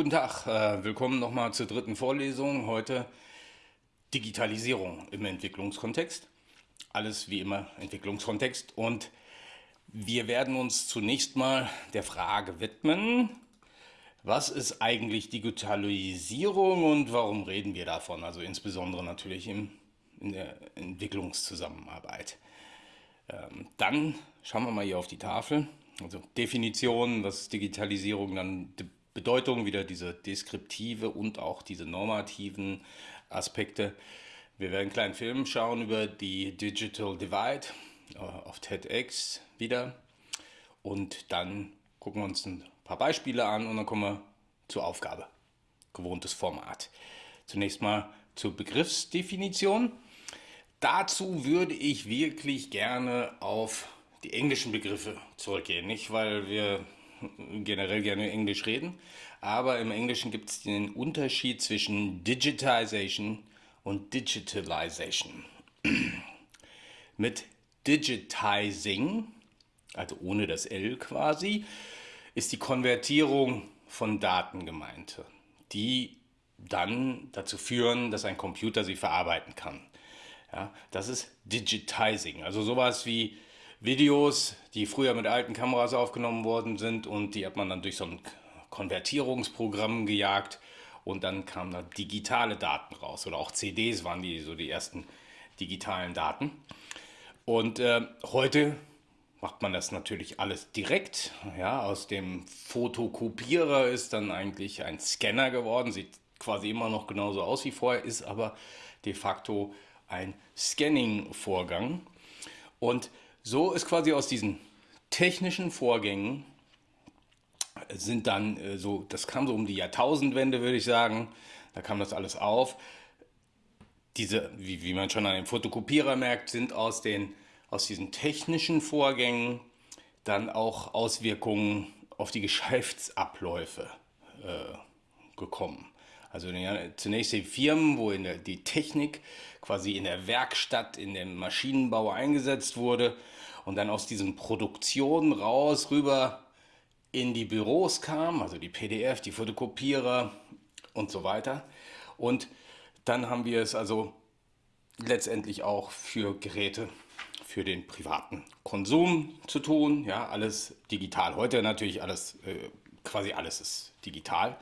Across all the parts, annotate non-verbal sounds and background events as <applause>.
Guten Tag, äh, willkommen nochmal zur dritten Vorlesung. Heute Digitalisierung im Entwicklungskontext. Alles wie immer Entwicklungskontext. Und wir werden uns zunächst mal der Frage widmen, was ist eigentlich Digitalisierung und warum reden wir davon? Also insbesondere natürlich in der Entwicklungszusammenarbeit. Ähm, dann schauen wir mal hier auf die Tafel. Also Definition, was Digitalisierung, dann Bedeutung, wieder diese deskriptive und auch diese normativen Aspekte. Wir werden einen kleinen Film schauen über die Digital Divide äh, auf TEDx wieder und dann gucken wir uns ein paar Beispiele an und dann kommen wir zur Aufgabe. Gewohntes Format. Zunächst mal zur Begriffsdefinition. Dazu würde ich wirklich gerne auf die englischen Begriffe zurückgehen. Nicht, weil wir generell gerne Englisch reden, aber im Englischen gibt es den Unterschied zwischen Digitization und Digitalization. <clears throat> Mit Digitizing, also ohne das L quasi, ist die Konvertierung von Daten gemeint, die dann dazu führen, dass ein Computer sie verarbeiten kann. Ja, das ist Digitizing, also sowas wie Videos, die früher mit alten Kameras aufgenommen worden sind und die hat man dann durch so ein Konvertierungsprogramm gejagt und dann kamen da digitale Daten raus oder auch CDs waren die so die ersten digitalen Daten. Und äh, heute macht man das natürlich alles direkt. Ja, aus dem Fotokopierer ist dann eigentlich ein Scanner geworden, sieht quasi immer noch genauso aus wie vorher, ist aber de facto ein Scanning-Vorgang. Und so ist quasi aus diesen technischen Vorgängen sind dann äh, so, das kam so um die Jahrtausendwende, würde ich sagen, da kam das alles auf. Diese, wie, wie man schon an dem Fotokopierer merkt, sind aus, den, aus diesen technischen Vorgängen dann auch Auswirkungen auf die Geschäftsabläufe äh, gekommen. Also zunächst die Firmen, wo der, die Technik quasi in der Werkstatt, in dem Maschinenbau eingesetzt wurde und dann aus diesen Produktionen raus rüber in die Büros kam, also die PDF, die Fotokopierer und so weiter. Und dann haben wir es also letztendlich auch für Geräte für den privaten Konsum zu tun. Ja, alles digital. Heute natürlich alles, äh, quasi alles ist digital.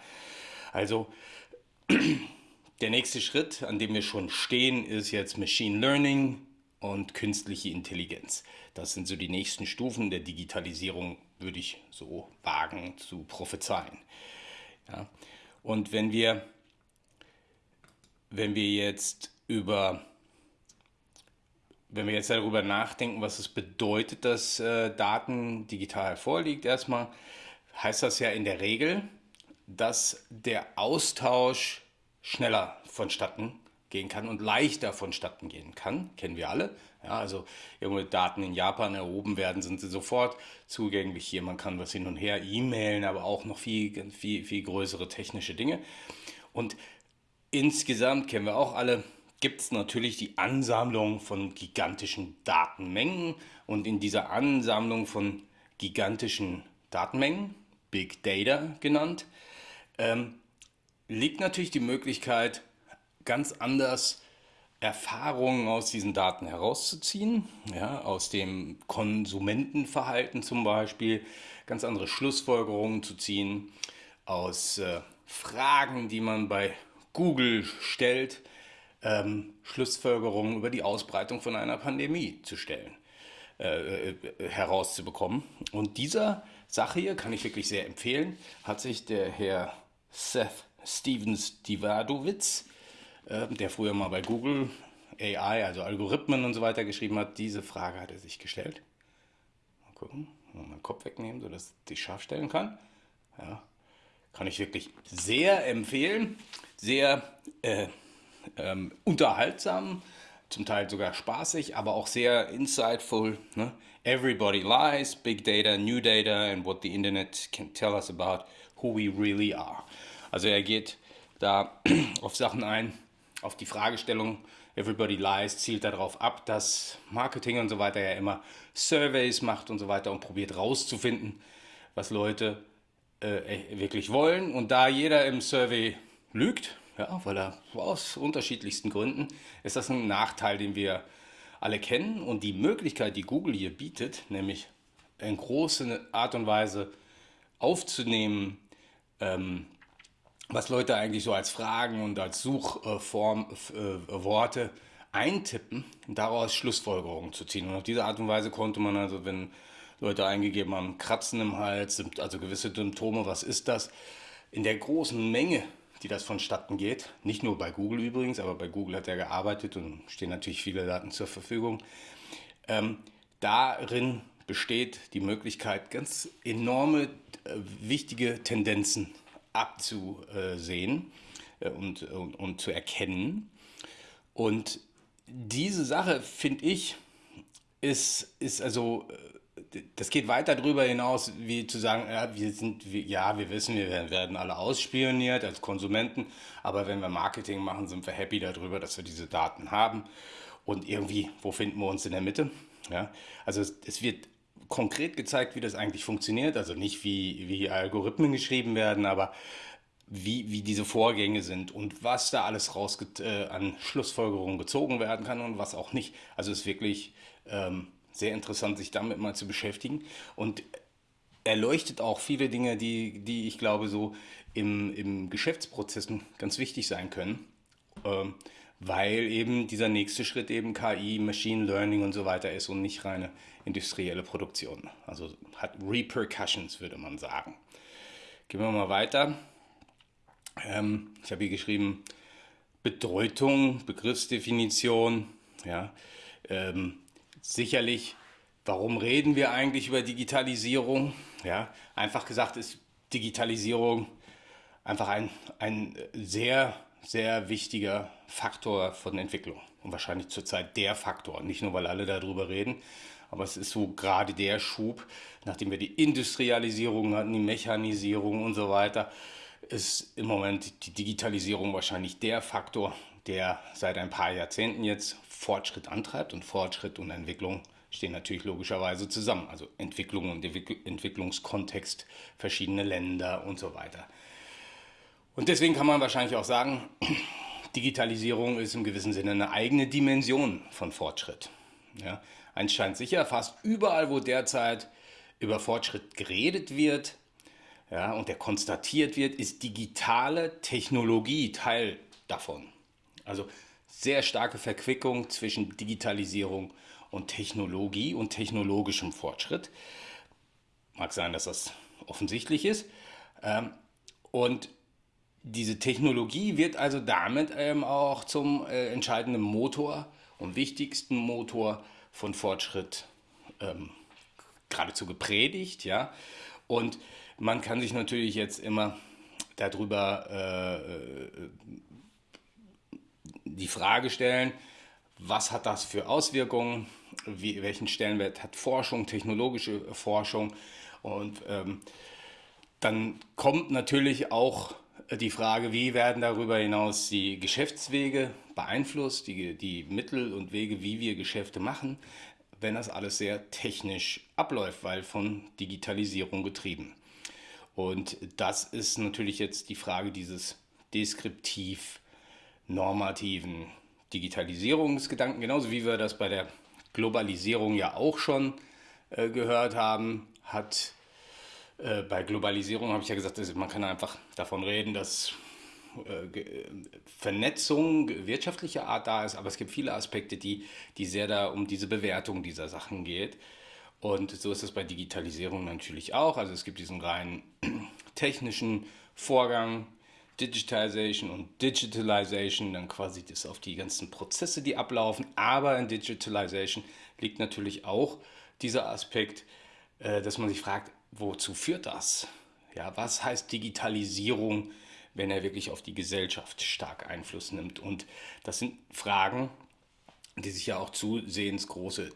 Also der nächste Schritt, an dem wir schon stehen, ist jetzt Machine Learning und künstliche Intelligenz. Das sind so die nächsten Stufen der Digitalisierung, würde ich so wagen zu prophezeien. Ja. Und wenn wir, wenn wir jetzt über wenn wir jetzt darüber nachdenken, was es bedeutet, dass äh, Daten digital vorliegt, erstmal heißt das ja in der Regel, dass der Austausch schneller vonstatten gehen kann und leichter vonstatten gehen kann, kennen wir alle. Ja, also irgendwelche Daten in Japan erhoben werden, sind sie sofort zugänglich hier. Man kann was hin und her e-mailen, aber auch noch viel, viel, viel größere technische Dinge. Und insgesamt kennen wir auch alle, gibt es natürlich die Ansammlung von gigantischen Datenmengen. Und in dieser Ansammlung von gigantischen Datenmengen, Big Data genannt, ähm, liegt natürlich die Möglichkeit, ganz anders Erfahrungen aus diesen Daten herauszuziehen, ja, aus dem Konsumentenverhalten zum Beispiel, ganz andere Schlussfolgerungen zu ziehen, aus äh, Fragen, die man bei Google stellt, ähm, Schlussfolgerungen über die Ausbreitung von einer Pandemie zu stellen, äh, äh, herauszubekommen. Und dieser Sache hier kann ich wirklich sehr empfehlen, hat sich der Herr Seth Stevens Divadowitz, äh, der früher mal bei Google AI, also Algorithmen und so weiter geschrieben hat, diese Frage hat er sich gestellt. Mal gucken, mal meinen Kopf wegnehmen, sodass ich scharf stellen kann. Ja, kann ich wirklich sehr empfehlen. Sehr äh, ähm, unterhaltsam, zum Teil sogar spaßig, aber auch sehr insightful. Ne? Everybody lies, big data, new data and what the internet can tell us about who we really are. Also er geht da <clears throat> auf Sachen ein, auf die Fragestellung, Everybody Lies zielt darauf ab, dass Marketing und so weiter ja immer Surveys macht und so weiter und probiert rauszufinden, was Leute äh, wirklich wollen. Und da jeder im Survey lügt, ja, weil er aus unterschiedlichsten Gründen, ist das ein Nachteil, den wir alle kennen. Und die Möglichkeit, die Google hier bietet, nämlich in großer Art und Weise aufzunehmen, ähm, was Leute eigentlich so als Fragen und als Suchform äh, Worte eintippen daraus Schlussfolgerungen zu ziehen. Und auf diese Art und Weise konnte man also, wenn Leute eingegeben haben, Kratzen im Hals, also gewisse Symptome, was ist das, in der großen Menge, die das vonstatten geht, nicht nur bei Google übrigens, aber bei Google hat er gearbeitet und stehen natürlich viele Daten zur Verfügung, ähm, darin besteht die Möglichkeit, ganz enorme, äh, wichtige Tendenzen abzusehen äh, und, und, und zu erkennen. Und diese Sache, finde ich, ist, ist also, äh, das geht weiter darüber hinaus, wie zu sagen, ja, wir sind, ja, wir wissen, wir werden alle ausspioniert als Konsumenten, aber wenn wir Marketing machen, sind wir happy darüber, dass wir diese Daten haben. Und irgendwie, wo finden wir uns in der Mitte? Ja, also es, es wird konkret gezeigt, wie das eigentlich funktioniert. Also nicht wie, wie Algorithmen geschrieben werden, aber wie, wie diese Vorgänge sind und was da alles raus äh, an Schlussfolgerungen gezogen werden kann und was auch nicht. Also ist wirklich ähm, sehr interessant, sich damit mal zu beschäftigen. Und erleuchtet auch viele Dinge, die, die ich glaube, so im, im Geschäftsprozessen ganz wichtig sein können. Ähm, weil eben dieser nächste Schritt eben KI, Machine Learning und so weiter ist und nicht reine industrielle Produktion. Also hat Repercussions, würde man sagen. Gehen wir mal weiter. Ähm, ich habe hier geschrieben, Bedeutung, Begriffsdefinition. Ja, ähm, sicherlich, warum reden wir eigentlich über Digitalisierung? Ja, einfach gesagt ist Digitalisierung einfach ein, ein sehr sehr wichtiger Faktor von Entwicklung und wahrscheinlich zurzeit der Faktor. Nicht nur, weil alle darüber reden, aber es ist so gerade der Schub, nachdem wir die Industrialisierung hatten, die Mechanisierung und so weiter, ist im Moment die Digitalisierung wahrscheinlich der Faktor, der seit ein paar Jahrzehnten jetzt Fortschritt antreibt und Fortschritt und Entwicklung stehen natürlich logischerweise zusammen. Also Entwicklung und Entwicklungskontext, verschiedene Länder und so weiter. Und deswegen kann man wahrscheinlich auch sagen, Digitalisierung ist im gewissen Sinne eine eigene Dimension von Fortschritt. Ja, eins scheint sicher, fast überall, wo derzeit über Fortschritt geredet wird ja, und der konstatiert wird, ist digitale Technologie Teil davon. Also sehr starke Verquickung zwischen Digitalisierung und Technologie und technologischem Fortschritt. Mag sein, dass das offensichtlich ist. Ähm, und diese Technologie wird also damit ähm, auch zum äh, entscheidenden Motor und wichtigsten Motor von Fortschritt ähm, geradezu gepredigt, ja. Und man kann sich natürlich jetzt immer darüber äh, die Frage stellen, was hat das für Auswirkungen, Wie, welchen Stellenwert hat Forschung, technologische Forschung und ähm, dann kommt natürlich auch die Frage, wie werden darüber hinaus die Geschäftswege beeinflusst, die, die Mittel und Wege, wie wir Geschäfte machen, wenn das alles sehr technisch abläuft, weil von Digitalisierung getrieben. Und das ist natürlich jetzt die Frage dieses deskriptiv normativen Digitalisierungsgedanken, genauso wie wir das bei der Globalisierung ja auch schon äh, gehört haben, hat äh, bei Globalisierung habe ich ja gesagt, man kann einfach davon reden, dass äh, Vernetzung wirtschaftlicher Art da ist, aber es gibt viele Aspekte, die, die sehr da um diese Bewertung dieser Sachen geht. Und so ist es bei Digitalisierung natürlich auch. Also es gibt diesen rein <clears throat> technischen Vorgang, Digitization und Digitalization, dann quasi das auf die ganzen Prozesse, die ablaufen. Aber in Digitalization liegt natürlich auch dieser Aspekt, äh, dass man sich fragt, wozu führt das? Ja, was heißt Digitalisierung, wenn er wirklich auf die Gesellschaft stark Einfluss nimmt? Und das sind Fragen, die sich ja auch zusehends große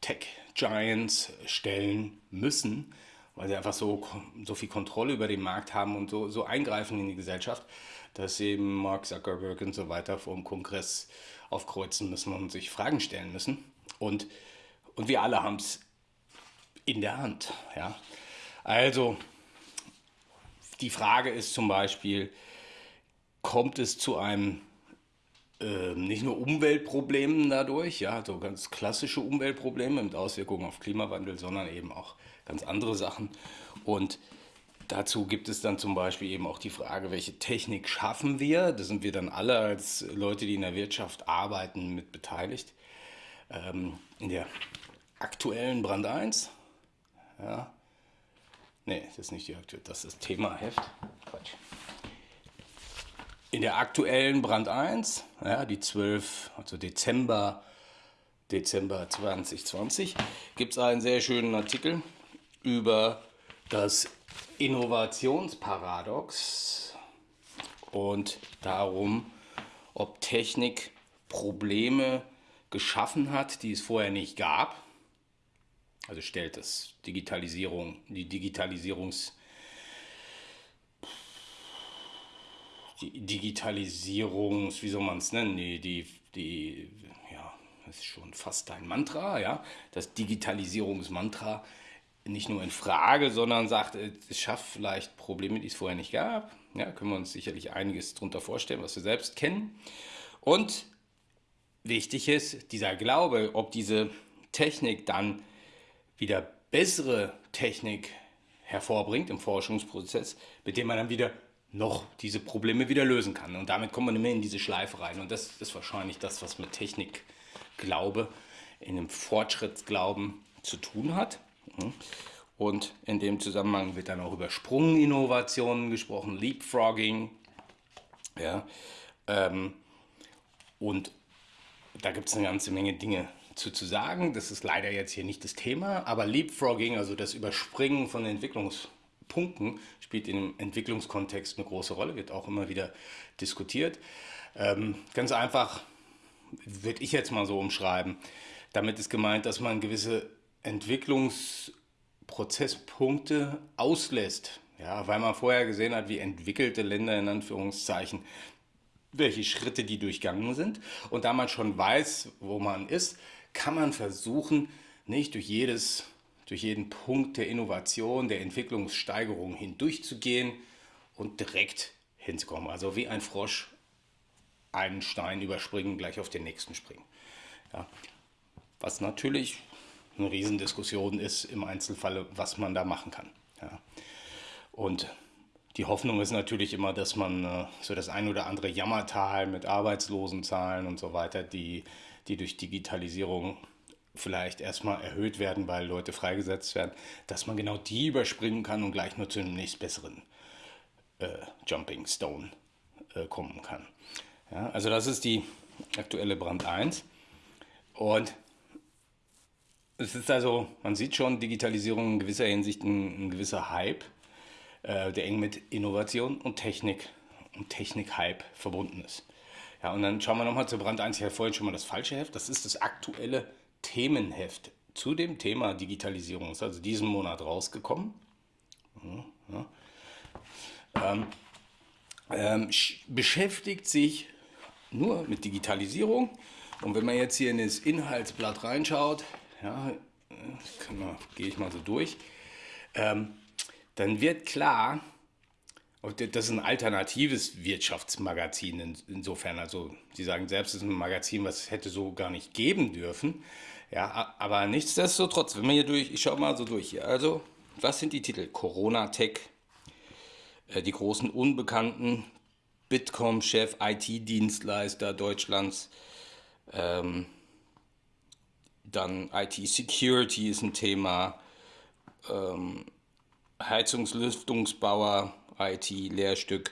Tech-Giants stellen müssen, weil sie einfach so, so viel Kontrolle über den Markt haben und so, so eingreifen in die Gesellschaft, dass eben Mark Zuckerberg und so weiter vor dem Kongress aufkreuzen müssen und sich Fragen stellen müssen. Und, und wir alle haben es in der Hand. Ja? Also, die Frage ist zum Beispiel, kommt es zu einem äh, nicht nur Umweltproblemen dadurch, ja, so ganz klassische Umweltprobleme mit Auswirkungen auf Klimawandel, sondern eben auch ganz andere Sachen. Und dazu gibt es dann zum Beispiel eben auch die Frage, welche Technik schaffen wir? Da sind wir dann alle als Leute, die in der Wirtschaft arbeiten, mit beteiligt. Ähm, in der aktuellen Brand 1, ja, nee, das ist nicht die aktuelle, das ist Thema-Heft. Quatsch. In der aktuellen Brand 1, ja, die 12, also Dezember, Dezember 2020, gibt es einen sehr schönen Artikel über das Innovationsparadox und darum, ob Technik Probleme geschaffen hat, die es vorher nicht gab. Also stellt es Digitalisierung, die Digitalisierungs die Digitalisierungs, wie soll man es nennen, die, die, die, ja, das ist schon fast ein Mantra, ja, das Digitalisierungsmantra nicht nur in Frage, sondern sagt, es schafft vielleicht Probleme, die es vorher nicht gab. Ja, können wir uns sicherlich einiges darunter vorstellen, was wir selbst kennen. Und wichtig ist, dieser Glaube, ob diese Technik dann wieder bessere Technik hervorbringt im Forschungsprozess, mit dem man dann wieder noch diese Probleme wieder lösen kann. Und damit kommt man immer in diese Schleife rein. Und das ist wahrscheinlich das, was mit Technikglaube, in einem Fortschrittsglauben zu tun hat. Und in dem Zusammenhang wird dann auch über Sprunginnovationen gesprochen, Leapfrogging. Ja, ähm, und da gibt es eine ganze Menge Dinge zu, zu sagen. Das ist leider jetzt hier nicht das Thema, aber Leapfrogging, also das Überspringen von Entwicklungspunkten, spielt im Entwicklungskontext eine große Rolle, wird auch immer wieder diskutiert. Ähm, ganz einfach würde ich jetzt mal so umschreiben. Damit ist gemeint, dass man gewisse Entwicklungsprozesspunkte auslässt. Ja, weil man vorher gesehen hat, wie entwickelte Länder in Anführungszeichen welche Schritte die durchgangen sind. Und da man schon weiß, wo man ist, kann man versuchen, nicht durch, jedes, durch jeden Punkt der Innovation, der Entwicklungssteigerung hindurchzugehen und direkt hinzukommen. Also wie ein Frosch einen Stein überspringen, gleich auf den nächsten springen. Ja. Was natürlich eine Riesendiskussion ist im Einzelfall, was man da machen kann. Ja. Und die Hoffnung ist natürlich immer, dass man äh, so das ein oder andere Jammertal mit Arbeitslosenzahlen und so weiter, die, die durch Digitalisierung vielleicht erstmal erhöht werden, weil Leute freigesetzt werden, dass man genau die überspringen kann und gleich nur zu einem nächstbesseren äh, Jumping Stone äh, kommen kann. Ja, also das ist die aktuelle Brand 1. Und es ist also, man sieht schon, Digitalisierung in gewisser Hinsicht ein, ein gewisser Hype äh, der eng mit Innovation und Technik und Technik-Hype verbunden ist. Ja, und dann schauen wir nochmal zu Brand 1. Ich hatte vorhin schon mal das falsche Heft. Das ist das aktuelle Themenheft zu dem Thema Digitalisierung. Ist also diesen Monat rausgekommen. Ja, ja. Ähm, ähm, beschäftigt sich nur mit Digitalisierung. Und wenn man jetzt hier in das Inhaltsblatt reinschaut, ja, äh, gehe ich mal so durch. Ähm, dann wird klar, das ist ein alternatives Wirtschaftsmagazin insofern. Also Sie sagen selbst, es ist ein Magazin, was es hätte so gar nicht geben dürfen. Ja, aber nichtsdestotrotz, wenn man hier durch, ich schaue mal so durch hier. Also, was sind die Titel? Corona Tech, äh, die großen Unbekannten, Bitkom-Chef, IT-Dienstleister Deutschlands, ähm, dann IT-Security ist ein Thema, ähm, Heizungslüftungsbauer, IT-Lehrstück,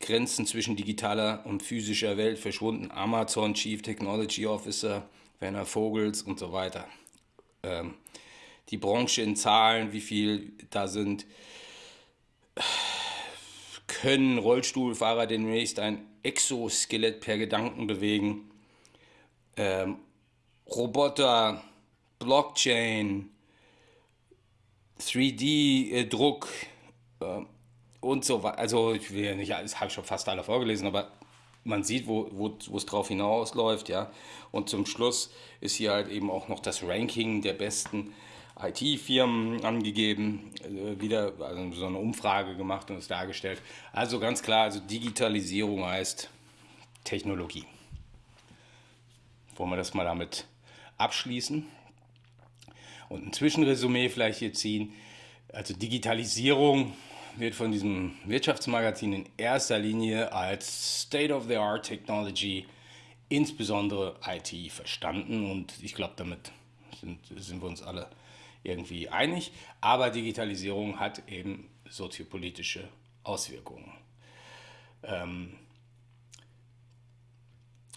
Grenzen zwischen digitaler und physischer Welt verschwunden, Amazon Chief Technology Officer, Werner Vogels und so weiter. Ähm, die Branche in Zahlen, wie viel da sind. Können Rollstuhlfahrer demnächst ein Exoskelett per Gedanken bewegen? Ähm, Roboter, Blockchain, 3D-Druck äh, und so weiter. Also ich will ja nicht, das habe ich schon fast alle vorgelesen, aber man sieht, wo, wo es drauf hinausläuft, ja. Und zum Schluss ist hier halt eben auch noch das Ranking der besten IT-Firmen angegeben, äh, wieder also so eine Umfrage gemacht und es dargestellt. Also ganz klar, also Digitalisierung heißt Technologie. Wollen wir das mal damit abschließen? Und ein Zwischenresümee vielleicht hier ziehen. Also Digitalisierung wird von diesem Wirtschaftsmagazin in erster Linie als State-of-the-Art Technology, insbesondere IT, verstanden. Und ich glaube, damit sind, sind wir uns alle irgendwie einig. Aber Digitalisierung hat eben soziopolitische Auswirkungen. Ähm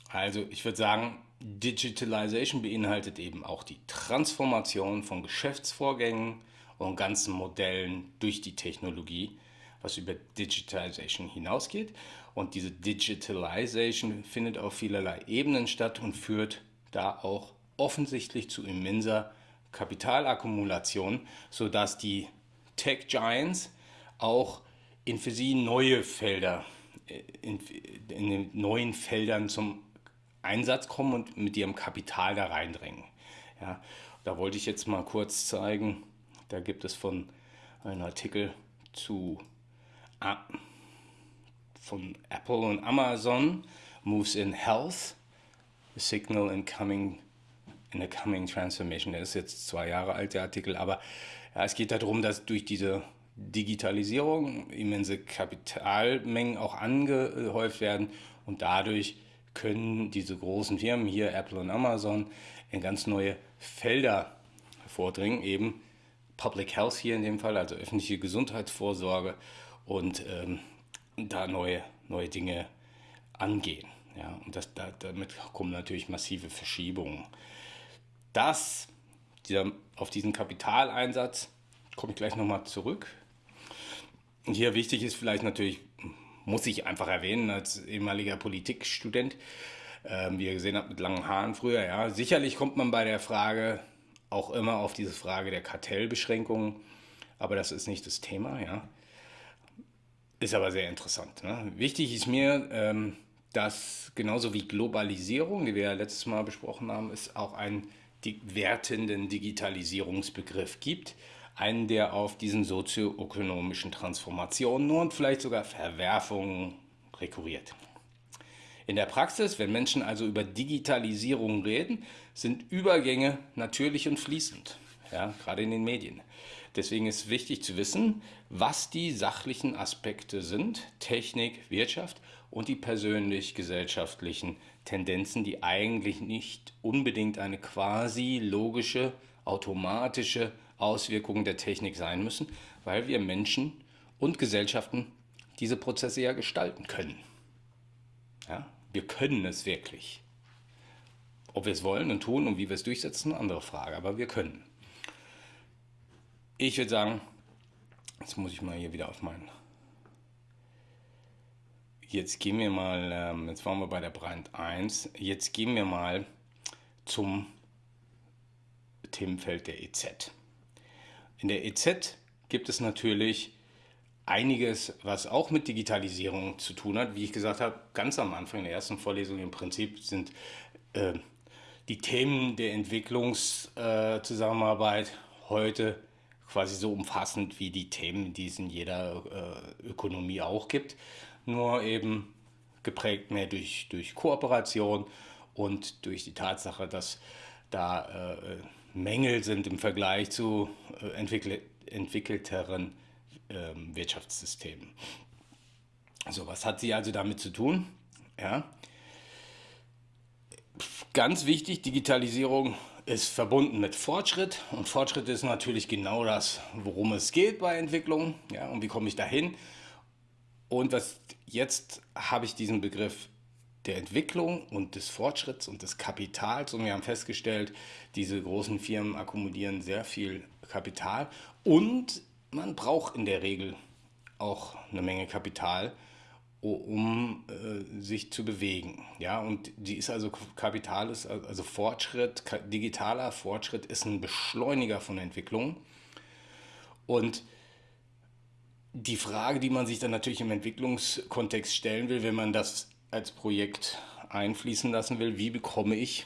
also ich würde sagen, Digitalization beinhaltet eben auch die Transformation von Geschäftsvorgängen und ganzen Modellen durch die Technologie, was über Digitalization hinausgeht. Und diese Digitalization findet auf vielerlei Ebenen statt und führt da auch offensichtlich zu immenser Kapitalakkumulation, sodass die Tech Giants auch in für sie neue Felder, äh, in, in den neuen Feldern zum Einsatz kommen und mit ihrem Kapital da reindrängen. Ja, da wollte ich jetzt mal kurz zeigen, da gibt es von einen Artikel zu von Apple und Amazon, Moves in Health, Signal in Coming in a Coming Transformation. Der ist jetzt zwei Jahre alt, der Artikel, aber ja, es geht darum, dass durch diese Digitalisierung immense Kapitalmengen auch angehäuft werden und dadurch können diese großen Firmen, hier Apple und Amazon, in ganz neue Felder vordringen, eben Public Health hier in dem Fall, also öffentliche Gesundheitsvorsorge und ähm, da neue, neue Dinge angehen. Ja, und das, da, damit kommen natürlich massive Verschiebungen. Das, dieser, auf diesen Kapitaleinsatz komme ich gleich nochmal zurück. Und hier wichtig ist vielleicht natürlich muss ich einfach erwähnen als ehemaliger Politikstudent, äh, wie ihr gesehen habt, mit langen Haaren früher. Ja, sicherlich kommt man bei der Frage auch immer auf diese Frage der Kartellbeschränkungen, aber das ist nicht das Thema. Ja, ist aber sehr interessant. Ne? Wichtig ist mir, ähm, dass genauso wie Globalisierung, die wir ja letztes Mal besprochen haben, es auch einen wertenden Digitalisierungsbegriff gibt einen, der auf diesen sozioökonomischen Transformationen und vielleicht sogar Verwerfungen rekurriert. In der Praxis, wenn Menschen also über Digitalisierung reden, sind Übergänge natürlich und fließend, ja, gerade in den Medien. Deswegen ist wichtig zu wissen, was die sachlichen Aspekte sind, Technik, Wirtschaft und die persönlich-gesellschaftlichen Tendenzen, die eigentlich nicht unbedingt eine quasi logische, automatische Auswirkungen der Technik sein müssen, weil wir Menschen und Gesellschaften diese Prozesse ja gestalten können. Ja, wir können es wirklich. Ob wir es wollen und tun und wie wir es durchsetzen, eine andere Frage, aber wir können. Ich würde sagen, jetzt muss ich mal hier wieder auf meinen. Jetzt gehen wir mal, ähm, jetzt waren wir bei der Brand 1, jetzt gehen wir mal zum Themenfeld der EZ. In der EZ gibt es natürlich einiges, was auch mit Digitalisierung zu tun hat. Wie ich gesagt habe, ganz am Anfang der ersten Vorlesung im Prinzip sind äh, die Themen der Entwicklungszusammenarbeit äh, heute quasi so umfassend wie die Themen, die es in jeder äh, Ökonomie auch gibt, nur eben geprägt mehr durch, durch Kooperation und durch die Tatsache, dass da äh, Mängel sind im Vergleich zu äh, entwickelt, entwickelteren ähm, Wirtschaftssystemen. So, was hat sie also damit zu tun? Ja. Ganz wichtig, Digitalisierung ist verbunden mit Fortschritt und Fortschritt ist natürlich genau das, worum es geht bei Entwicklung. Ja, und wie komme ich dahin? Und was jetzt habe ich diesen Begriff der Entwicklung und des Fortschritts und des Kapitals. Und wir haben festgestellt, diese großen Firmen akkumulieren sehr viel Kapital und man braucht in der Regel auch eine Menge Kapital, um äh, sich zu bewegen. Ja, und die ist also Kapital ist also Fortschritt, digitaler Fortschritt ist ein Beschleuniger von Entwicklung. Und die Frage, die man sich dann natürlich im Entwicklungskontext stellen will, wenn man das als Projekt einfließen lassen will, wie bekomme ich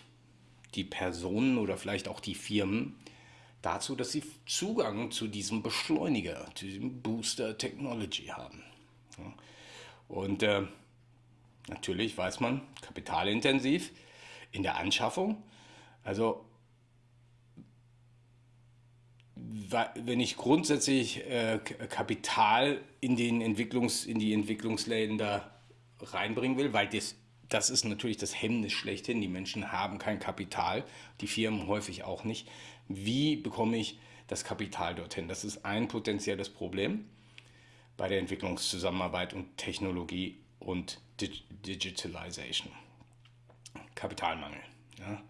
die Personen oder vielleicht auch die Firmen, dazu, dass sie Zugang zu diesem Beschleuniger, zu diesem Booster Technology haben. Und äh, natürlich weiß man, kapitalintensiv in der Anschaffung. Also wenn ich grundsätzlich äh, Kapital in, den Entwicklungs, in die Entwicklungsländer reinbringen will, weil das, das ist natürlich das Hemmnis schlechthin. Die Menschen haben kein Kapital, die Firmen häufig auch nicht. Wie bekomme ich das Kapital dorthin? Das ist ein potenzielles Problem bei der Entwicklungszusammenarbeit und Technologie und Digitalization. Kapitalmangel. Ja.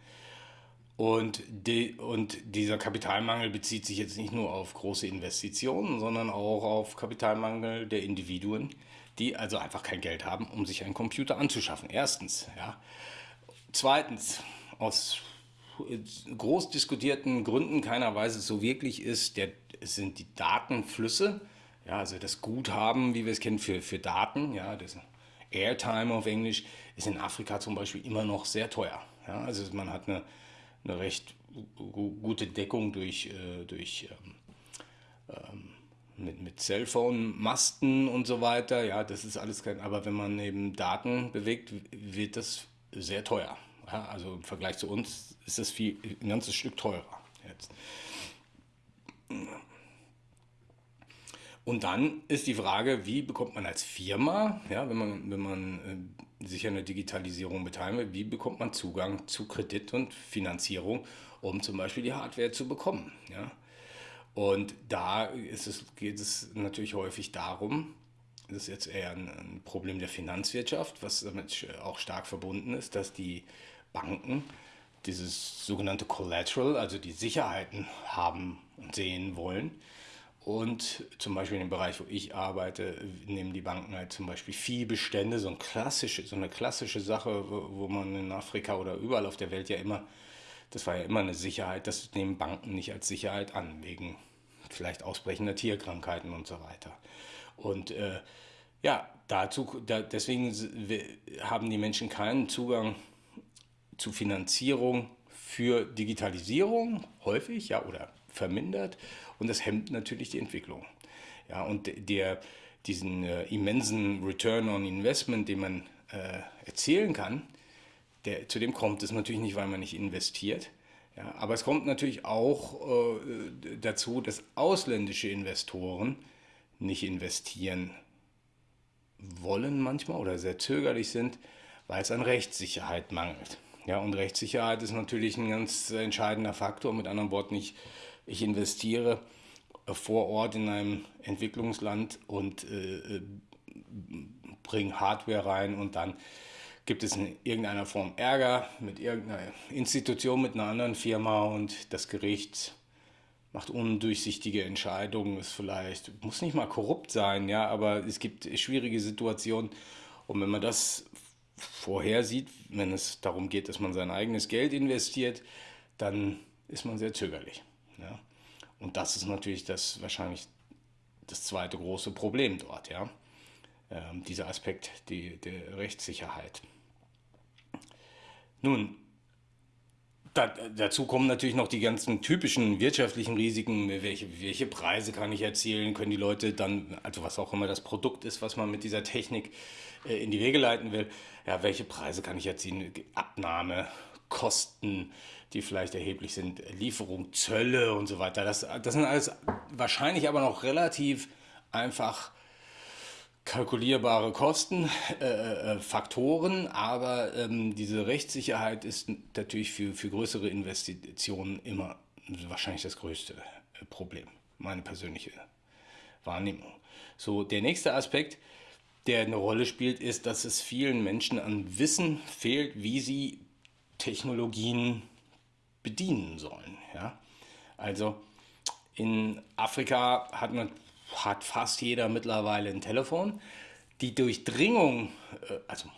Und, die, und dieser Kapitalmangel bezieht sich jetzt nicht nur auf große Investitionen, sondern auch auf Kapitalmangel der Individuen, die also einfach kein Geld haben, um sich einen Computer anzuschaffen. Erstens. Ja. Zweitens, aus groß diskutierten Gründen keiner weiß es so wirklich ist, der, sind die Datenflüsse, ja, also das Guthaben, wie wir es kennen, für, für Daten, ja, das Airtime auf Englisch, ist in Afrika zum Beispiel immer noch sehr teuer. Ja, also man hat eine eine recht gute Deckung durch, äh, durch ähm, ähm, mit, mit Cellphone-Masten und so weiter. Ja, das ist alles kein, aber wenn man eben Daten bewegt, wird das sehr teuer. Ja, also im Vergleich zu uns ist das viel, ein ganzes Stück teurer jetzt. Und dann ist die Frage, wie bekommt man als Firma, ja, wenn man, wenn man äh, sich an der Digitalisierung beteiligen wie bekommt man Zugang zu Kredit und Finanzierung, um zum Beispiel die Hardware zu bekommen. Ja? Und da es, geht es natürlich häufig darum, das ist jetzt eher ein, ein Problem der Finanzwirtschaft, was damit auch stark verbunden ist, dass die Banken dieses sogenannte Collateral, also die Sicherheiten haben und sehen wollen, und zum Beispiel in dem Bereich, wo ich arbeite, nehmen die Banken halt zum Beispiel Viehbestände, so, ein klassische, so eine klassische Sache, wo, man in Afrika oder überall auf der Welt ja immer, das war ja immer eine Sicherheit, das nehmen Banken nicht als Sicherheit an, wegen vielleicht ausbrechender Tierkrankheiten und so weiter. Und äh, ja, dazu, da, deswegen haben die Menschen keinen Zugang zu Finanzierung für Digitalisierung, häufig, ja, oder vermindert und das hemmt natürlich die Entwicklung. Ja, und der, diesen äh, immensen Return on Investment, den man äh, erzielen kann, der, zu dem kommt es natürlich nicht, weil man nicht investiert. Ja, aber es kommt natürlich auch äh, dazu, dass ausländische Investoren nicht investieren wollen manchmal oder sehr zögerlich sind, weil es an Rechtssicherheit mangelt. Ja, und Rechtssicherheit ist natürlich ein ganz entscheidender Faktor. Mit anderen Worten, ich ich investiere vor Ort in einem Entwicklungsland und äh, äh bringe Hardware rein und dann gibt es in irgendeiner Form Ärger mit irgendeiner Institution, mit einer anderen Firma und das Gericht macht undurchsichtige Entscheidungen, ist vielleicht, muss nicht mal korrupt sein, ja, aber es gibt schwierige Situationen und wenn man das vorhersieht, wenn es darum geht, dass man sein eigenes Geld investiert, dann ist man sehr zögerlich. Ja? Und das ist natürlich das wahrscheinlich das zweite große Problem dort, ja. Ähm, dieser Aspekt die, der Rechtssicherheit. Nun, da, dazu kommen natürlich noch die ganzen typischen wirtschaftlichen Risiken. Welche, welche Preise kann ich erzielen? Können die Leute dann, also was auch immer das Produkt ist, was man mit dieser Technik äh, in die Wege leiten will, ja, welche Preise kann ich erzielen? Abnahme, Kosten, die vielleicht erheblich sind, Lieferung, Zölle und so weiter. Das, das sind alles wahrscheinlich aber noch relativ einfach kalkulierbare Kosten, äh, äh, Faktoren, aber ähm, diese Rechtssicherheit ist natürlich für, für größere Investitionen immer wahrscheinlich das größte äh, Problem, meine persönliche Wahrnehmung. So, der nächste Aspekt, der eine Rolle spielt, ist, dass es vielen Menschen an Wissen fehlt, wie sie Technologien bedienen sollen. Ja? Also in Afrika hat, man, hat fast jeder mittlerweile ein Telefon. Die Durchdringung, äh, also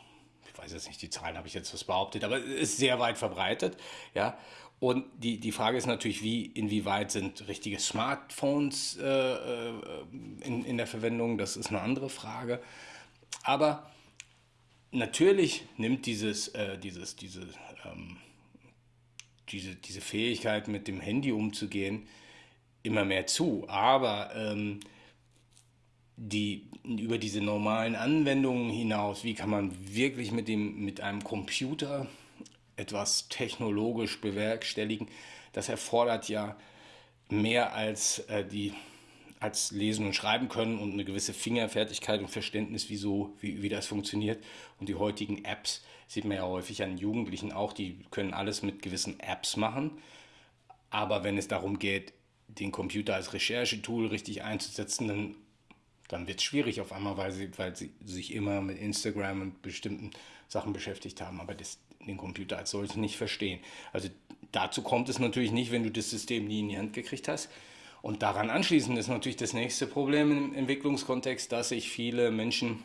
ich weiß jetzt nicht, die Zahlen habe ich jetzt was behauptet, aber ist sehr weit verbreitet. Ja? Und die, die Frage ist natürlich, wie, inwieweit sind richtige Smartphones äh, äh, in, in der Verwendung, das ist eine andere Frage. Aber natürlich nimmt dieses, äh, dieses, diese ähm, diese, diese Fähigkeit, mit dem Handy umzugehen, immer mehr zu. Aber ähm, die, über diese normalen Anwendungen hinaus, wie kann man wirklich mit, dem, mit einem Computer etwas technologisch bewerkstelligen, das erfordert ja mehr als äh, die als lesen und schreiben können und eine gewisse Fingerfertigkeit und Verständnis, wie, so, wie, wie das funktioniert. Und die heutigen Apps sieht man ja häufig an Jugendlichen auch, die können alles mit gewissen Apps machen. Aber wenn es darum geht, den Computer als Recherchetool richtig einzusetzen, dann, dann wird es schwierig auf einmal, weil sie, weil sie sich immer mit Instagram und bestimmten Sachen beschäftigt haben, aber das, den Computer als solches nicht verstehen. Also dazu kommt es natürlich nicht, wenn du das System nie in die Hand gekriegt hast. Und daran anschließend ist natürlich das nächste Problem im Entwicklungskontext, dass sich viele Menschen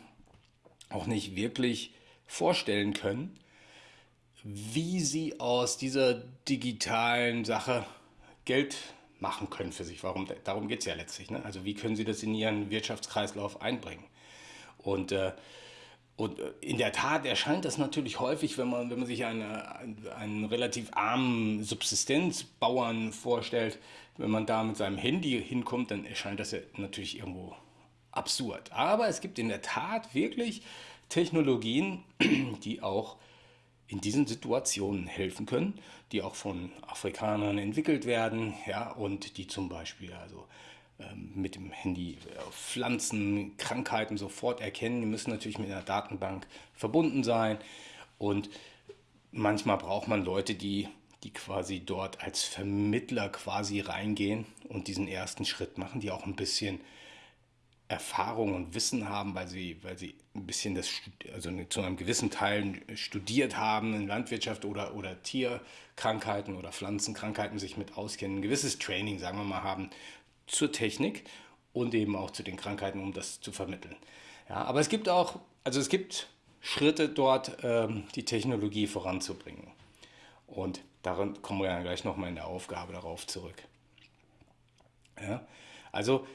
auch nicht wirklich vorstellen können, wie sie aus dieser digitalen Sache Geld machen können für sich. Warum, darum geht es ja letztlich. Ne? Also wie können sie das in ihren Wirtschaftskreislauf einbringen? Und äh, und äh, in der Tat erscheint das natürlich häufig, wenn man, wenn man sich eine, einen relativ armen Subsistenzbauern vorstellt, wenn man da mit seinem Handy hinkommt, dann erscheint das ja natürlich irgendwo absurd. Aber es gibt in der Tat wirklich Technologien, die auch in diesen Situationen helfen können, die auch von Afrikanern entwickelt werden, ja, und die zum Beispiel also ähm, mit dem Handy äh, Pflanzen, Krankheiten sofort erkennen. Die müssen natürlich mit einer Datenbank verbunden sein. Und manchmal braucht man Leute, die, die quasi dort als Vermittler quasi reingehen und diesen ersten Schritt machen, die auch ein bisschen Erfahrung und Wissen haben, weil sie, weil sie ein bisschen das, also zu einem gewissen Teil studiert haben in Landwirtschaft oder, oder Tierkrankheiten oder Pflanzenkrankheiten sich mit auskennen, ein gewisses Training, sagen wir mal, haben zur Technik und eben auch zu den Krankheiten, um das zu vermitteln. Ja, aber es gibt auch, also es gibt Schritte dort, ähm, die Technologie voranzubringen. Und daran kommen wir ja gleich nochmal in der Aufgabe darauf zurück. Ja, also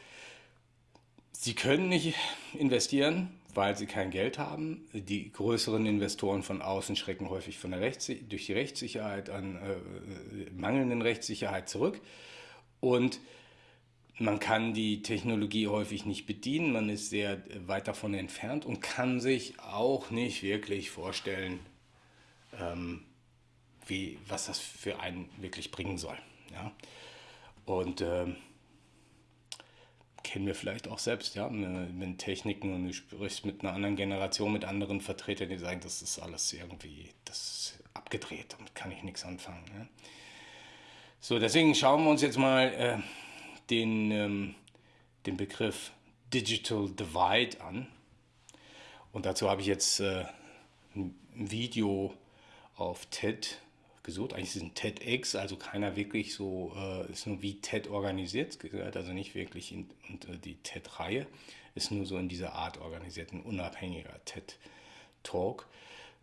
Sie können nicht investieren, weil Sie kein Geld haben. Die größeren Investoren von außen schrecken häufig von der Rechts durch die Rechtssicherheit an äh, mangelnden Rechtssicherheit zurück. Und man kann die Technologie häufig nicht bedienen, man ist sehr weit davon entfernt und kann sich auch nicht wirklich vorstellen, ähm, wie, was das für einen wirklich bringen soll. Ja? Und ähm, kennen wir vielleicht auch selbst, ja, mit Techniken und du sprichst mit einer anderen Generation, mit anderen Vertretern, die sagen, das ist alles irgendwie, das abgedreht, damit kann ich nichts anfangen. Ja? So, deswegen schauen wir uns jetzt mal äh, den, ähm, den Begriff Digital Divide an. Und dazu habe ich jetzt äh, ein Video auf TED gesucht. Eigentlich ein TEDx, also keiner wirklich so, äh, ist nur wie TED organisiert, gehört also nicht wirklich in und, die TED-Reihe, ist nur so in dieser Art organisiert, ein unabhängiger TED-Talk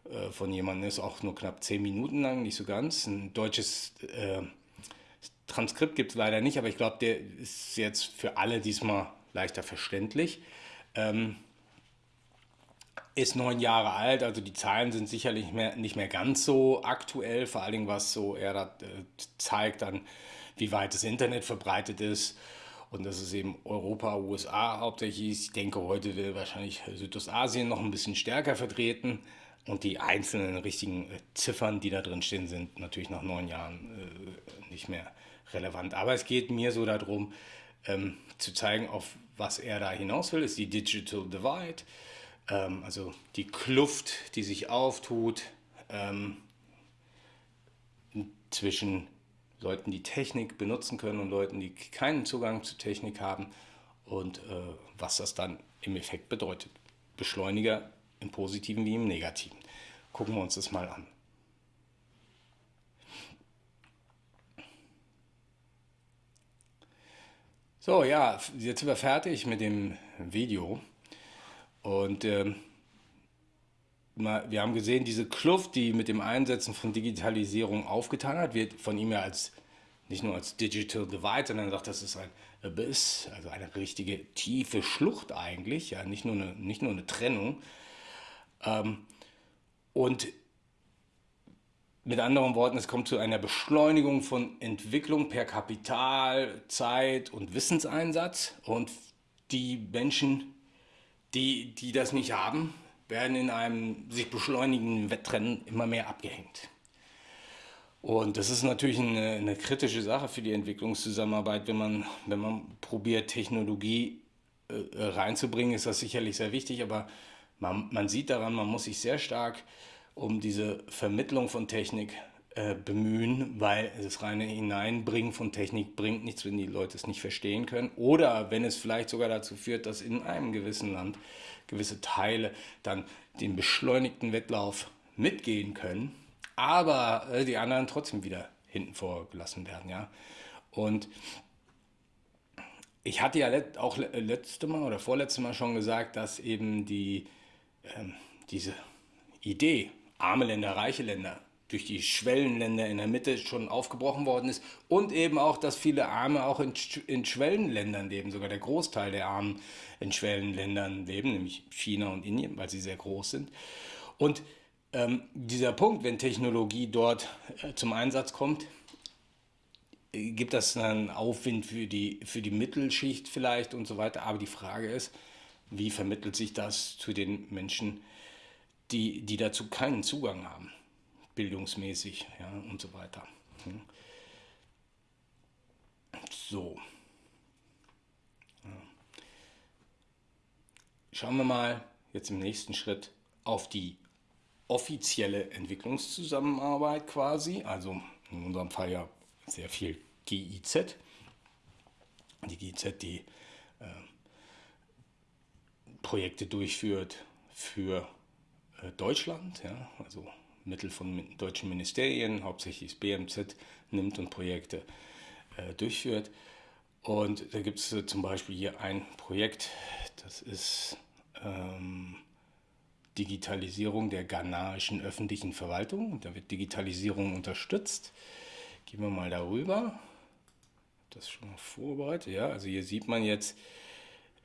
äh, von jemandem, ist auch nur knapp zehn Minuten lang, nicht so ganz. Ein deutsches äh, Transkript gibt es leider nicht, aber ich glaube, der ist jetzt für alle diesmal leichter verständlich. Ähm, ist neun Jahre alt, also die Zahlen sind sicherlich mehr, nicht mehr ganz so aktuell, vor allen Dingen was so er da, äh, zeigt dann, wie weit das Internet verbreitet ist und das ist eben Europa, USA hauptsächlich. Ich denke, heute will wahrscheinlich Südostasien noch ein bisschen stärker vertreten und die einzelnen richtigen äh, Ziffern, die da drin stehen, sind natürlich nach neun Jahren äh, nicht mehr relevant. Aber es geht mir so darum, ähm, zu zeigen, auf was er da hinaus will, ist die Digital Divide, ähm, also die Kluft, die sich auftut ähm, zwischen Leuten, die Technik benutzen können und Leuten, die keinen Zugang zu Technik haben und äh, was das dann im Effekt bedeutet. Beschleuniger im positiven wie im negativen. Gucken wir uns das mal an. So, ja, jetzt sind wir fertig mit dem Video. Und ähm, wir haben gesehen, diese Kluft, die mit dem Einsetzen von Digitalisierung aufgetan hat, wird von ihm ja als nicht nur als Digital Divide, sondern sagt, das ist ein Abyss, also eine richtige tiefe Schlucht eigentlich, ja, nicht nur eine, nicht nur eine Trennung. Ähm, und mit anderen Worten, es kommt zu einer Beschleunigung von Entwicklung per Kapital, Zeit und Wissenseinsatz. Und die Menschen, die, die das nicht haben, werden in einem sich beschleunigenden Wettrennen immer mehr abgehängt. Und das ist natürlich eine, eine, kritische Sache für die Entwicklungszusammenarbeit. Wenn man, wenn man probiert, Technologie äh, reinzubringen, ist das sicherlich sehr wichtig, aber man, man sieht daran, man muss sich sehr stark um diese Vermittlung von Technik äh, bemühen, weil das reine Hineinbringen von Technik bringt nichts, wenn die Leute es nicht verstehen können. Oder wenn es vielleicht sogar dazu führt, dass in einem gewissen Land gewisse Teile dann den beschleunigten Wettlauf mitgehen können aber äh, die anderen trotzdem wieder hinten vorgelassen werden, ja. Und ich hatte ja auch letzte Mal oder vorletzte Mal schon gesagt, dass eben die, ähm, diese Idee, arme Länder, reiche Länder, durch die Schwellenländer in der Mitte schon aufgebrochen worden ist und eben auch, dass viele Arme auch in, in Schwellenländern leben, sogar der Großteil der Armen in Schwellenländern leben, nämlich China und Indien, weil sie sehr groß sind. Und ähm, dieser Punkt, wenn Technologie dort äh, zum Einsatz kommt, gibt das einen Aufwind für die, für die Mittelschicht vielleicht und so weiter. Aber die Frage ist, wie vermittelt sich das zu den Menschen, die, die dazu keinen Zugang haben, bildungsmäßig ja, und so weiter. Hm. So. Schauen wir mal jetzt im nächsten Schritt auf die offizielle Entwicklungszusammenarbeit quasi, also in unserem Fall ja sehr viel GIZ. Die GIZ, die äh, Projekte durchführt für äh, Deutschland, ja, also Mittel von deutschen Ministerien, hauptsächlich das BMZ nimmt und Projekte äh, durchführt. Und da gibt es äh, zum Beispiel hier ein Projekt, das ist ähm, Digitalisierung der ghanaischen öffentlichen Verwaltung. Da wird Digitalisierung unterstützt. Gehen wir mal darüber. Das schon mal vorbereitet. Ja, also hier sieht man jetzt,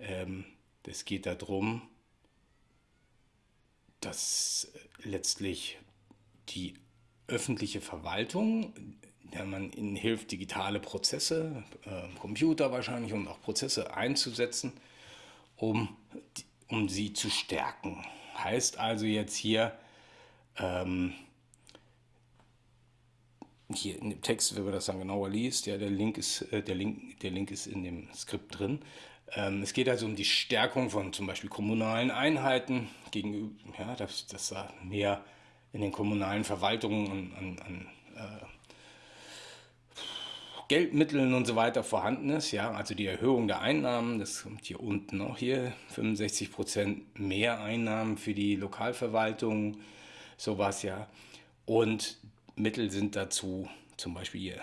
ähm, es geht darum, dass letztlich die öffentliche Verwaltung, der man ihnen hilft, digitale Prozesse, äh, Computer wahrscheinlich und auch Prozesse einzusetzen, um, um sie zu stärken. Heißt also jetzt hier, ähm, hier in dem Text, wenn man das dann genauer liest, ja, der Link ist, äh, der Link, der Link ist in dem Skript drin. Ähm, es geht also um die Stärkung von zum Beispiel kommunalen Einheiten gegenüber, ja, dass, dass da mehr in den kommunalen Verwaltungen an, an, an äh, Geldmitteln und so weiter vorhanden ist. Ja, also die Erhöhung der Einnahmen, das kommt hier unten auch hier, 65 Prozent mehr Einnahmen für die Lokalverwaltung, sowas ja. Und Mittel sind dazu zum Beispiel hier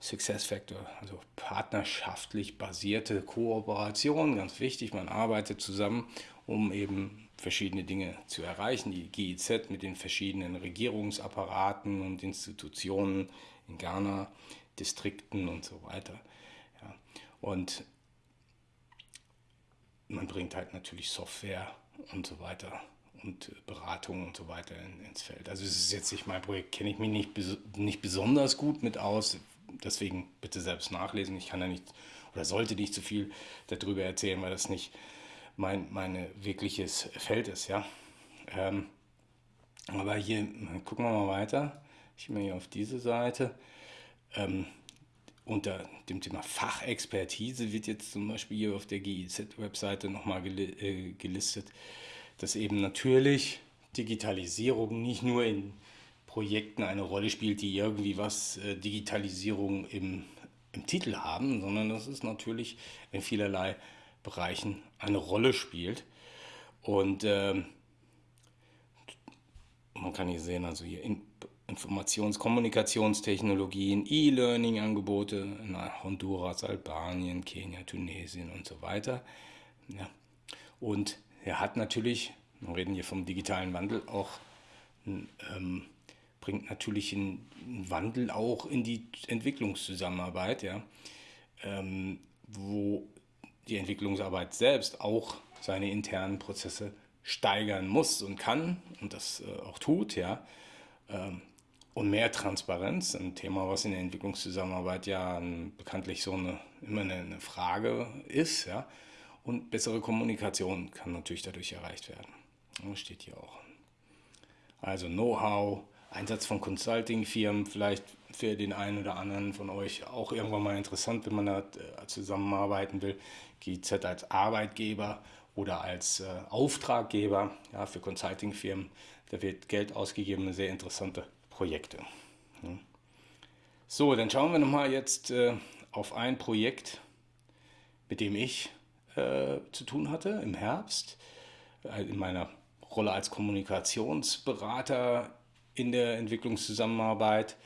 Success Factor, also partnerschaftlich basierte Kooperation, ganz wichtig, man arbeitet zusammen, um eben verschiedene Dinge zu erreichen. Die GIZ mit den verschiedenen Regierungsapparaten und Institutionen in Ghana Distrikten und so weiter. Ja. Und man bringt halt natürlich Software und so weiter und Beratung und so weiter in, ins Feld. Also es ist jetzt nicht mein Projekt, kenne ich mich nicht, nicht besonders gut mit aus, deswegen bitte selbst nachlesen. Ich kann da nicht oder sollte nicht zu viel darüber erzählen, weil das nicht mein meine wirkliches Feld ist, ja. Ähm, aber hier gucken wir mal weiter. Ich gehe mal hier auf diese Seite. Ähm, unter dem Thema Fachexpertise wird jetzt zum Beispiel hier auf der GIZ-Webseite nochmal gel äh, gelistet, dass eben natürlich Digitalisierung nicht nur in Projekten eine Rolle spielt, die irgendwie was äh, Digitalisierung im, im Titel haben, sondern dass es natürlich in vielerlei Bereichen eine Rolle spielt. Und ähm, man kann hier sehen, also hier in, Informations-, Kommunikationstechnologien, E-Learning-Angebote in Honduras, Albanien, Kenia, Tunesien und so weiter. Ja. Und er hat natürlich, wir reden hier vom digitalen Wandel, auch ähm, bringt natürlich einen Wandel auch in die Entwicklungszusammenarbeit, ja, ähm, wo die Entwicklungsarbeit selbst auch seine internen Prozesse steigern muss und kann und das äh, auch tut, ja. Ähm, und mehr Transparenz, ein Thema, was in der Entwicklungszusammenarbeit ja bekanntlich so eine, immer eine, Frage ist. Ja? Und bessere Kommunikation kann natürlich dadurch erreicht werden. Das steht hier auch. Also Know-how, Einsatz von Consulting-Firmen, vielleicht für den einen oder anderen von euch auch irgendwann mal interessant, wenn man da äh, zusammenarbeiten will. GZ als Arbeitgeber oder als äh, Auftraggeber ja, für Consulting-Firmen. Da wird Geld ausgegeben, sehr interessante Projekte. So, dann schauen wir nochmal jetzt äh, auf ein Projekt, mit dem ich äh, zu tun hatte im Herbst, äh, in meiner Rolle als Kommunikationsberater in der Entwicklungszusammenarbeit.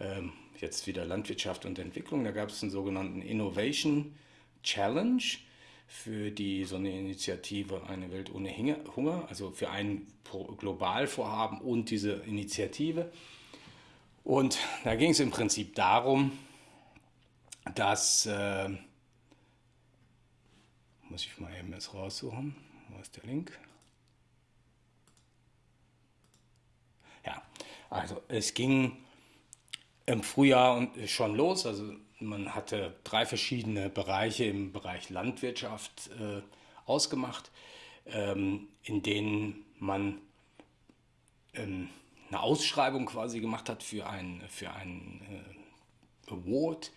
Ähm, jetzt wieder Landwirtschaft und Entwicklung. Da gab es einen sogenannten Innovation Challenge für die so eine Initiative Eine Welt ohne Hunger, also für ein Globalvorhaben und diese Initiative. Und da ging es im Prinzip darum, dass, äh, muss ich mal eben jetzt raussuchen, wo ist der Link? Ja, also es ging im Frühjahr schon los, also man hatte drei verschiedene Bereiche im Bereich Landwirtschaft äh, ausgemacht, ähm, in denen man ähm, eine Ausschreibung quasi gemacht hat für einen für ein, äh, Award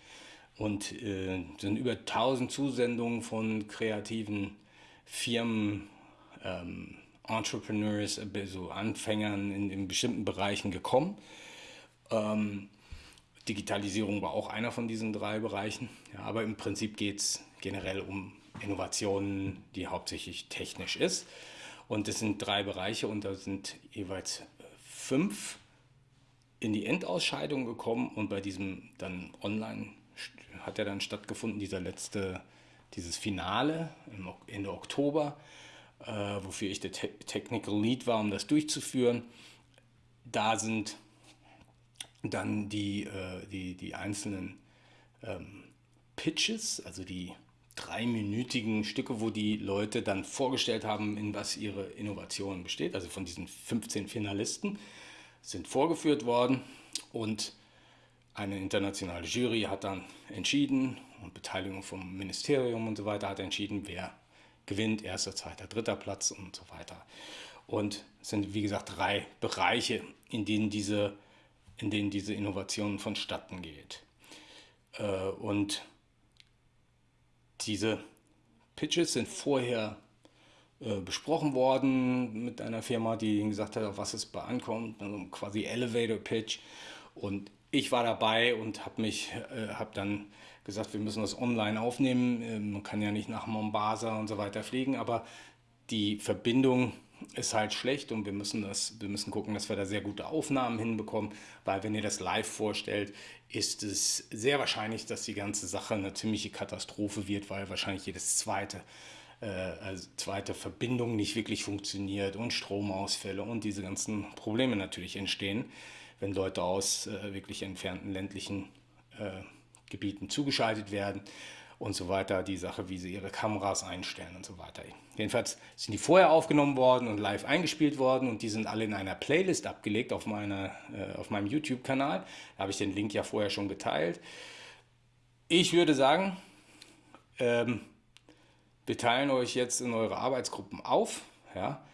und äh, sind über 1000 Zusendungen von kreativen Firmen, ähm, Entrepreneurs, also Anfängern in, in bestimmten Bereichen gekommen. Ähm, Digitalisierung war auch einer von diesen drei Bereichen. Ja, aber im Prinzip geht es generell um Innovationen, die hauptsächlich technisch ist. Und es sind drei Bereiche und da sind jeweils fünf in die Endausscheidung gekommen und bei diesem dann online hat er dann stattgefunden, dieser letzte, dieses Finale Ende Oktober, äh, wofür ich der Te Technical Lead war, um das durchzuführen. Da sind dann die, äh, die, die einzelnen ähm, Pitches, also die dreiminütigen Stücke, wo die Leute dann vorgestellt haben, in was ihre Innovation besteht. Also von diesen 15 Finalisten sind vorgeführt worden und eine internationale Jury hat dann entschieden und Beteiligung vom Ministerium und so weiter hat entschieden, wer gewinnt, erster, zweiter, dritter Platz und so weiter. Und es sind, wie gesagt, drei Bereiche, in denen diese in denen diese Innovation vonstatten geht. Äh, und diese Pitches sind vorher äh, besprochen worden mit einer Firma, die gesagt hat, auf was es bei ankommt, also quasi Elevator Pitch. Und ich war dabei und habe mich, äh, habe dann gesagt, wir müssen das online aufnehmen. Man kann ja nicht nach Mombasa und so weiter fliegen, aber die Verbindung ist halt schlecht und wir müssen, das, wir müssen gucken, dass wir da sehr gute Aufnahmen hinbekommen, weil wenn ihr das live vorstellt, ist es sehr wahrscheinlich, dass die ganze Sache eine ziemliche Katastrophe wird, weil wahrscheinlich jedes zweite, äh, also zweite Verbindung nicht wirklich funktioniert und Stromausfälle und diese ganzen Probleme natürlich entstehen, wenn Leute aus äh, wirklich entfernten ländlichen äh, Gebieten zugeschaltet werden und so weiter, die Sache, wie sie ihre Kameras einstellen und so weiter. Jedenfalls sind die vorher aufgenommen worden und live eingespielt worden und die sind alle in einer Playlist abgelegt auf, meiner, äh, auf meinem YouTube-Kanal. Da habe ich den Link ja vorher schon geteilt. Ich würde sagen, ähm, wir teilen euch jetzt in eure Arbeitsgruppen auf ja,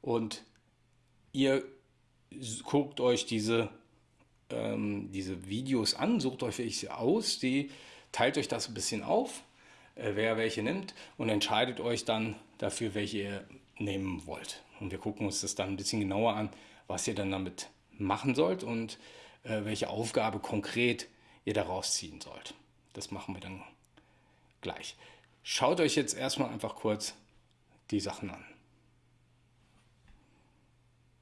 und ihr guckt euch diese, ähm, diese Videos an, sucht euch welche aus, die teilt euch das ein bisschen auf, wer welche nimmt und entscheidet euch dann dafür, welche ihr nehmen wollt. Und wir gucken uns das dann ein bisschen genauer an, was ihr dann damit machen sollt und äh, welche Aufgabe konkret ihr daraus ziehen sollt. Das machen wir dann gleich. Schaut euch jetzt erstmal einfach kurz die Sachen an.